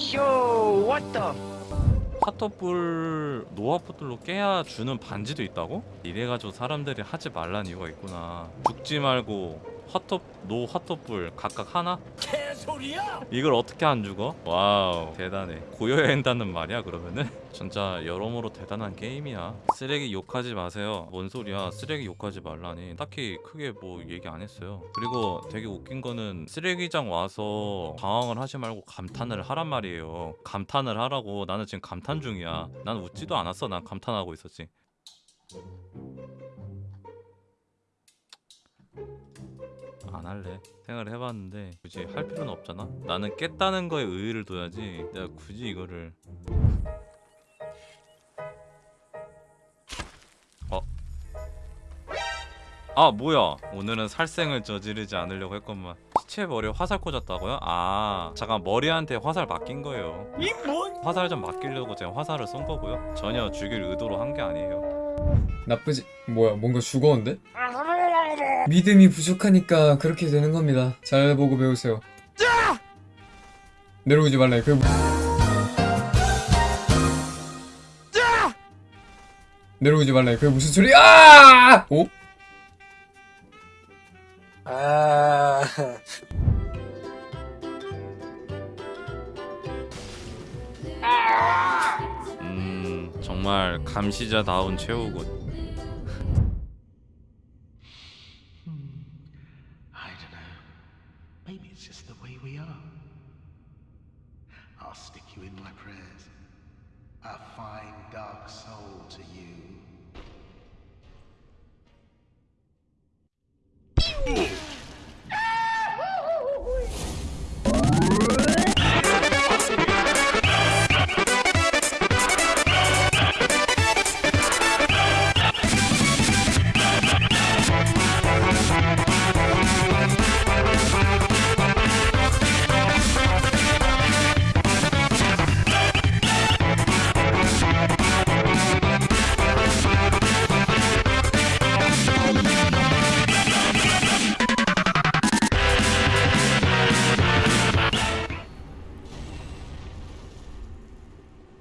What the? 화톳불 no 화톳불로 깨야 주는 반지도 있다고? 이래가지고 사람들이 하지 말란 이유가 있구나 죽지 말고 핫톱 노 핫도불 각각 하나? 개소리야! 이걸 어떻게 안 죽어? Wow 대단해. 고여야 한다는 말이야 그러면은? 진짜 여러모로 대단한 게임이야. 쓰레기 욕하지 마세요. 뭔 소리야? 쓰레기 욕하지 말라니. 딱히 크게 뭐 얘기 안 했어요. 그리고 되게 웃긴 거는 쓰레기장 와서 당황을 하지 말고 감탄을 하란 말이에요. 감탄을 하라고. 나는 지금 감탄 중이야. 난 웃지도 않았어. 난 감탄하고 있었지 안 할래 생각을 해봤는데 굳이 할 필요는 없잖아 나는 깼다는 거에 의의를 둬야지 내가 굳이 이거를 어? 아 뭐야 오늘은 살생을 저지르지 않으려고 했건만 시체 머리에 화살 꽂았다고요? 아 잠깐 머리한테 화살 맡긴 거예요 이 뭔? 화살 좀 맡기려고 제가 화살을 쏜 거고요 전혀 죽일 의도로 한 게 아니에요 나쁘지 뭐야 뭔가 죽었는데? 믿음이 부족하니까 그렇게 되는 겁니다. 잘 보고 배우세요. 내려오지 말래. 그 내려오지 말래. 그게 무슨 소리야 오? 아, 음 정말 감시자다운 최후군 Maybe it's just the way we are. I'll stick you in my prayers. A fine dark soul to you.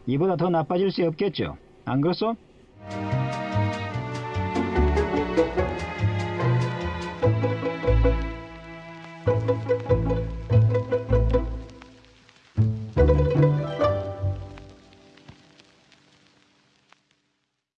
이보다 더 나빠질 수 없겠죠. 안 그렇소?